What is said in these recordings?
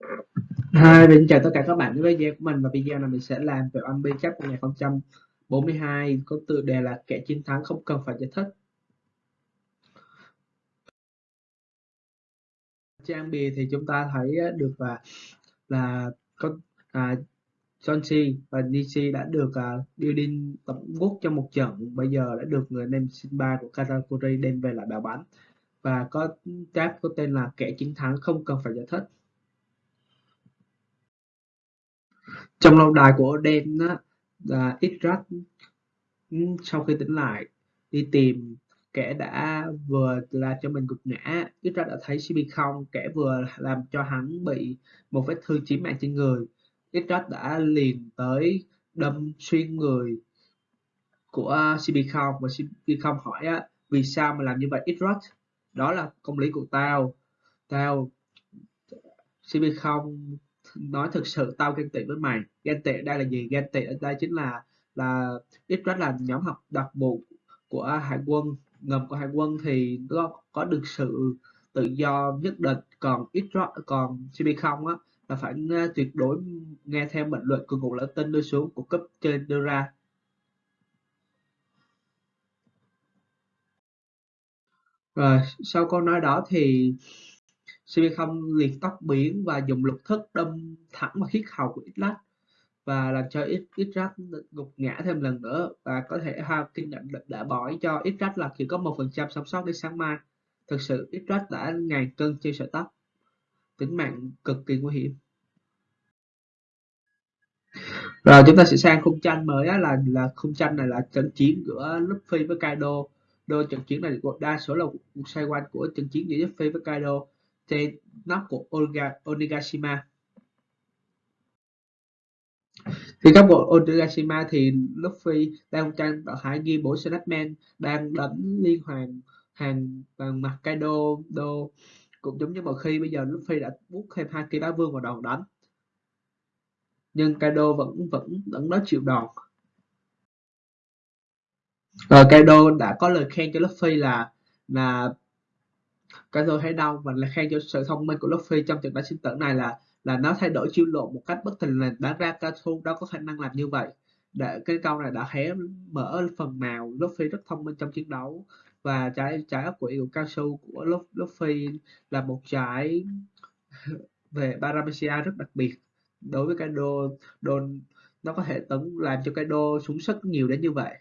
Hi, mình chào tất cả các bạn đến với video của mình. Và video này mình sẽ làm về One Piece Cup 2042 có tựa đề là kẻ chiến thắng không cần phải giải thích. Trang bì thì chúng ta thấy được là là có à, Sonji và Nishi đã được à, uh, building tổng quốc trong một trận. Bây giờ đã được người nem Simba của Katakuri đem về lại bảo bán và có tab có tên là kẻ chiến thắng không cần phải giải thích. Trong lâu đài của Oden á là Idrat ừ, sau khi tỉnh lại đi tìm kẻ đã vừa làm cho mình gục ngã. Idrat đã thấy CB không kẻ vừa làm cho hắn bị một vết thương chí mạng trên người. Idrat đã liền tới đâm xuyên người của CB không và CB không hỏi á, vì sao mà làm như vậy Idrat đó là công lý của tao. Tao CB không nói thực sự tao ghen tị với mày. Ghen tị đây là gì? Ghen tị ở đây chính là là ít rất là nhóm học đặc vụ của hải quân, ngầm của hải quân thì nó có được sự tự do nhất định. Còn ít rất còn cb không á, là phải tuyệt đối nghe theo mệnh lệnh của cục lão tinh đưa xuống của cấp trên đưa ra. Rồi, sau câu nói đó thì CP0 liệt tóc biến và dùng lục thức đâm thẳng vào khiết hầu của Itlat và làm cho Itrat gục ngã thêm lần nữa và có thể ha kinh nhận đã bỏ cho Itrat là chỉ có một phần trăm sống sót đến sáng mai. Thực sự Itrat đã ngàn cân trên sợi tóc. Tính mạng cực kỳ nguy hiểm. Rồi chúng ta sẽ sang khung tranh mới á, là là khung tranh này là trận chiến giữa Luffy với Kaido. Đôi trận chiến này đa số là cuộc xoay quanh của trận chiến giữa Luffy với Kaido trên nóc của Onigashima. Thì các bộ Onigashima thì Luffy đang trang ở hải ghi bộ Snapman, đang đánh liên hoàn hàng bằng mặt Kaido đô cũng giống như một khi, bây giờ Luffy đã bút thêm hai cây bá vương vào đòn đánh. Nhưng Kaido vẫn vẫn vẫn nói chịu đòn. Ờ, Rồi Kaido đã có lời khen cho Luffy là là cái thấy đau và là khen cho sự thông minh của Luffy trong trận đánh sinh tử này là là nó thay đổi chiêu lộ một cách bất thình lình, đáng ra Kazu đâu có khả năng làm như vậy. Để, cái câu này đã hé mở phần nào Luffy rất thông minh trong chiến đấu. Và trái trái ốc quỷ của cao của Luffy là một trái về Paramecia rất đặc biệt. Đối với Kaido đồn nó có thể tấn, làm cho Kaido súng sức nhiều đến như vậy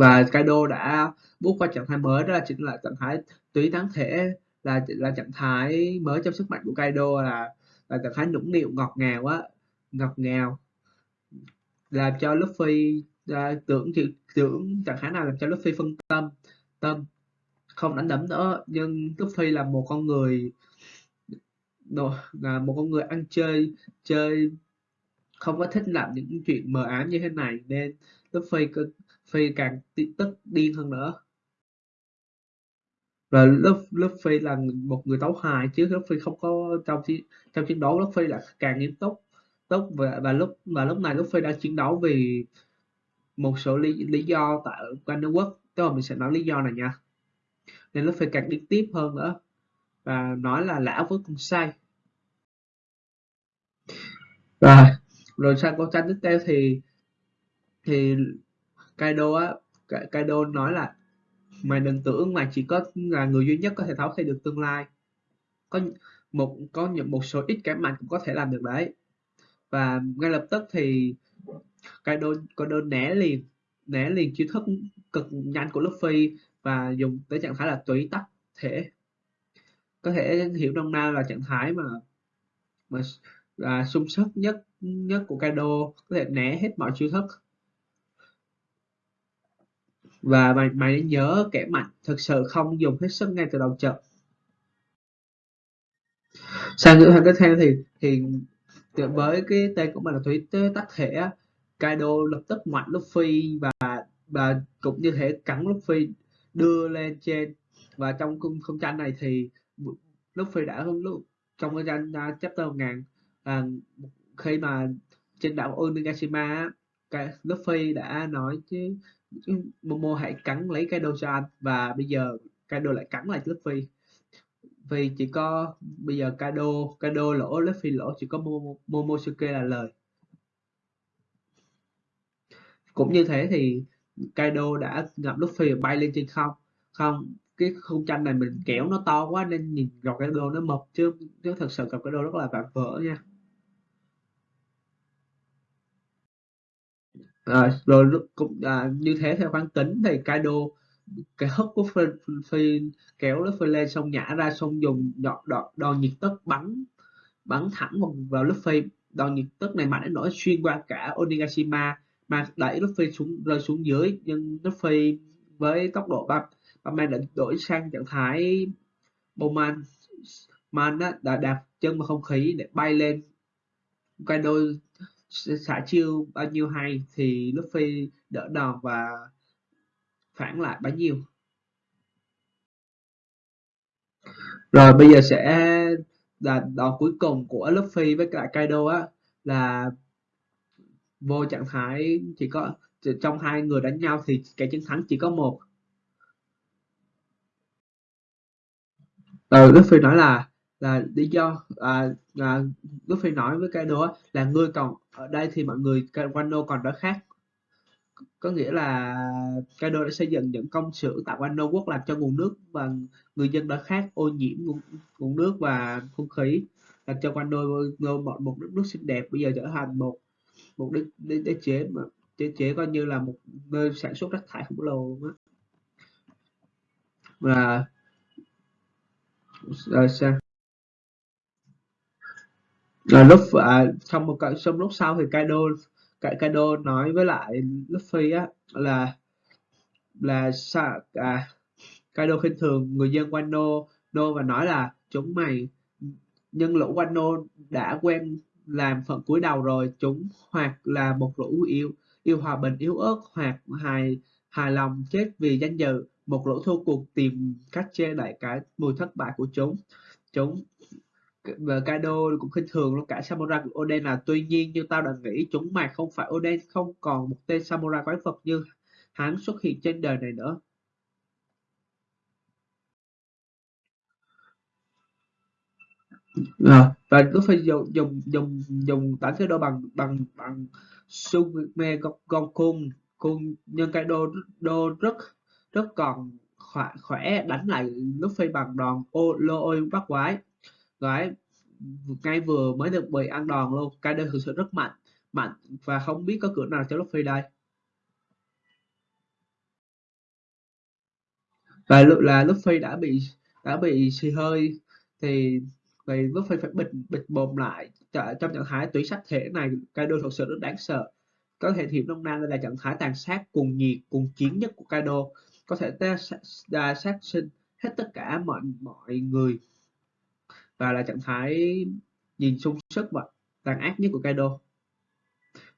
và Kaido đã bước qua trạng thái mới đó là chính là trạng thái túy thắng thể là là trạng thái mới trong sức mạnh của Kaido là là trạng thái nũng nịu ngọt ngào á ngọt ngào. Làm cho Luffy à, tưởng tưởng trạng thái nào làm cho Luffy phân tâm tâm không đánh đấm nữa. Nhưng Luffy là một con người là một con người ăn chơi chơi không có thích làm những chuyện mờ ám như thế này. Nên Luffy Luffy càng tức điên hơn nữa. Rồi lớp lớp Luffy là một người tấu hài chứ lớp Luffy không có trong chiến trong chiến đấu Luffy là càng nghiêm túc túc và, và lúc và lúc này Luffy đang chiến đấu vì một số lý, lý do tại Wonder Quốc tức là mình sẽ nói lý do này nha. Nên Luffy càng điên tiếp hơn nữa và nói là lão với con sai. Rồi rồi sang câu tranh tiếp theo thì thì Kaido á Kaido nói là mày đừng tưởng mày chỉ có là người duy nhất có thể tháo thay được tương lai. Có một có một số ít cái mạnh cũng có thể làm được đấy. Và ngay lập tức thì Kaido Kaido né liền né liền chiêu thức cực nhanh của Luffy và dùng tới trạng thái là tùy tắc thể. Có thể hiểu nôm na là trạng thái mà mà là sung sức nhất nhất của Kaido, có thể né hết mọi chiêu thức và mày mày nên nhớ kẻ mạnh thực sự không dùng hết sức ngay từ đầu trận. Sang ngữ hàng tiếp theo thì thì với cái tên của mình là thủy tế tác thể Kaido lập tức ngoặt Luffy và và cũng như thể cắn Luffy đưa lên trên. Và trong khung không tranh này thì Luffy đã lúc trong cái tranh uh, chapter 1000 à, khi mà trên đảo Onigashima cái Luffy đã nói chứ Momo hãy cắn lấy cái cho anh. Và bây giờ Kaido lại cắn lại Luffy. Vì chỉ có, bây giờ Kaido Kaido lỗ, Luffy lỗ, chỉ có Momosuke là lời. Cũng như thế thì Kaido đã ngập Luffy bay lên trên không. Không, cái khung tranh này mình kéo nó to quá nên nhìn gặp Kaido nó mập chứ. Chứ thật sự gặp Kaido rất là vạm vỡ nha. À, rồi cũng à, như thế theo quán tính thì Kaido cái hất của phi, phi kéo Luffy lên xong nhả ra xong dùng đòn, đòn, đòn nhiệt tức bắn bắn thẳng vào, vào Luffy đòn nhiệt tức này mạnh đến nỗi xuyên qua cả Onigashima mà đẩy Luffy xuống rơi xuống dưới nhưng Luffy với tốc độ băng Batman đã đổi sang trạng thái Bowman. Man đã đạp chân vào không khí để bay lên. Kaido xả chiêu bao nhiêu hay thì Luffy đỡ đòn và phản lại bấy nhiêu. Rồi bây giờ sẽ là đòn cuối cùng của Luffy với cả Kaido á là vô trạng thái chỉ có trong hai người đánh nhau thì cái chiến thắng chỉ có một. Ừ, Luffy nói là là lý do à, à, Luffy nói với Kaido là ngươi còn ở đây thì mọi người Wano còn đó khác. Có nghĩa là Kaido đã xây dựng những công xưởng tại Wano quốc làm cho nguồn nước và người dân đã khác ô nhiễm nguồn, nguồn nước và không khí làm cho Wano một, một đất nước xinh đẹp bây giờ trở thành một một đế, đế, đế chế mà chế chế coi như là một nơi sản xuất rác thải khổng lồ luôn á. Và rồi sao? Là lúc à, trong một cái xong lúc sau thì Kaido Kaido nói với lại Luffy á là là sao à, Kaido khinh thường người dân Wano Wano và nói là chúng mày nhân lũ Wano đã quen làm phần cuối đầu rồi chúng hoặc là một lũ yêu yêu hòa bình yếu ớt hoặc hài hài lòng chết vì danh dự một lũ thua cuộc tìm cách che đậy cái mùi thất bại của chúng. Chúng và Kaido cũng khinh thường luôn cả samurai của Oden là tuy nhiên như tao đã nghĩ chúng mày không phải Oden không còn một tên samurai quái vật như hắn xuất hiện trên đời này nữa. À, và cứ phải dùng dùng dùng dùng đánh cái đô bằng bằng bằng Sume Gokun cùng nhân cái đô đô rất rất còn khỏe, khỏe đánh lại Luffy bằng đòn ô lô ôi bắt quái gái ngay vừa mới được bị ăn đòn luôn. Cái đơn thực sự rất mạnh mạnh và không biết có cửa nào cho Luffy đây. Và là Luffy đã bị đã bị xì hơi thì thì Luffy phải bịt bịt bồm lại trong trạng thái tủy sát thể này. Kaido thật sự rất đáng sợ. Có thể thì nông Nam đây là trạng thái tàn sát cùng nhiệt cùng chiến nhất của Kaido. Có thể ta sát sinh hết tất cả mọi mọi người và là trạng thái nhìn sung sức và tàn ác nhất của Kaido.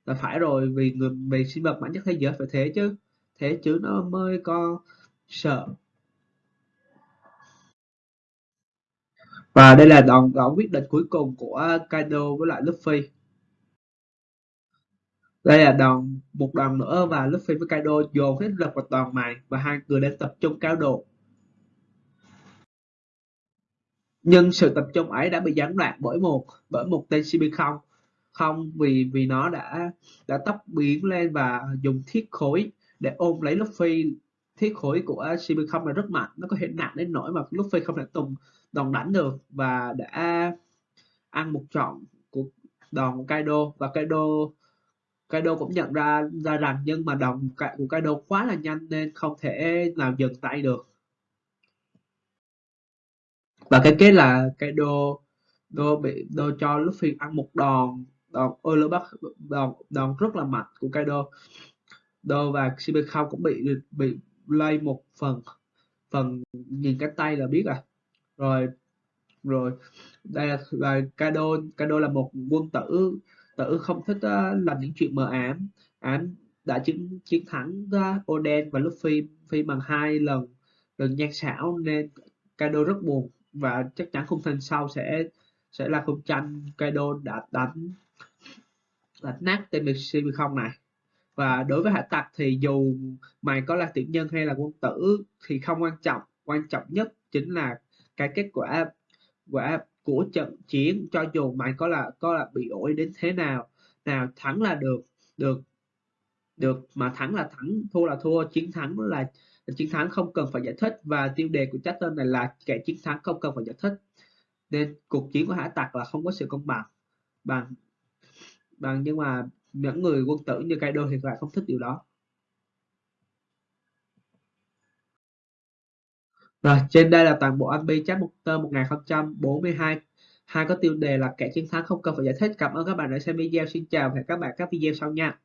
Là phải rồi, vì người, vì sinh vật mạnh nhất thế giới phải thế chứ. Thế chứ nó mới có sợ. Và đây là đòn đòn quyết định cuối cùng của Kaido với lại Luffy. Đây là đòn, một đòn nữa và Luffy với Kaido dồn hết lực vào đòn này và hai người đang tập trung cao độ. Nhưng sự tập trung ấy đã bị gián đoạn bởi một bởi một tên CB không. Không, vì vì nó đã đã tóc biến lên và dùng thiết khối để ôm lấy Luffy. Thiết khối của CB không là rất mạnh, nó có thể nặng đến nỗi mà Luffy không thể tùng đòn đánh được và đã ăn một trọn của đòn của Kaido. Và Kaido Kaido cũng nhận ra ra rằng nhưng mà đòn của Kaido quá là nhanh nên không thể nào dừng tay được và cái kết là Kaido đô bị đô cho Luffy ăn một đòn đòn Oloback đòn đòn rất là mạnh của Kaido Đô và Shibekau cũng bị bị lay một phần phần nhìn cái tay là biết à rồi rồi đây là, là Kaido Kaido là một quân tử tử không thích uh, làm những chuyện mờ ám. Ám đã chiến chiến thắng uh, Oden và Luffy phi bằng hai lần lần nhan xảo nên Kaido rất buồn và chắc chắn khung thành sau sẽ sẽ là khung tranh Kaido đã đánh đánh nát tên không này. Và đối với hải tặc thì dù mày có là tiểu nhân hay là quân tử thì không quan trọng. Quan trọng nhất chính là cái kết quả quả của trận chiến. Cho dù mày có là có là bị ổi đến thế nào nào thắng là được được được mà thắng là thắng, thua là thua, chiến thắng là chiến thắng không cần phải giải thích và tiêu đề của chapter này là kẻ chiến thắng không cần phải giải thích. Nên cuộc chiến của hải tặc là không có sự công bằng. Bằng bằng nhưng mà những người quân tử như Kaido thì lại không thích điều đó. Rồi, trên đây là toàn bộ anime chapter 1042 hai. Có tiêu đề là kẻ chiến thắng không cần phải giải thích. Cảm ơn các bạn đã xem video. Xin chào và hẹn các bạn các video sau nha.